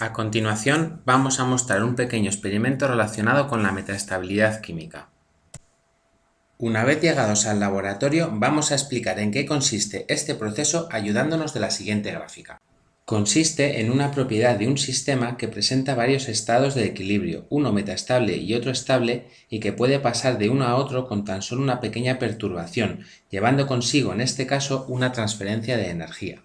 A continuación vamos a mostrar un pequeño experimento relacionado con la metaestabilidad química. Una vez llegados al laboratorio vamos a explicar en qué consiste este proceso ayudándonos de la siguiente gráfica. Consiste en una propiedad de un sistema que presenta varios estados de equilibrio, uno metaestable y otro estable, y que puede pasar de uno a otro con tan solo una pequeña perturbación, llevando consigo en este caso una transferencia de energía.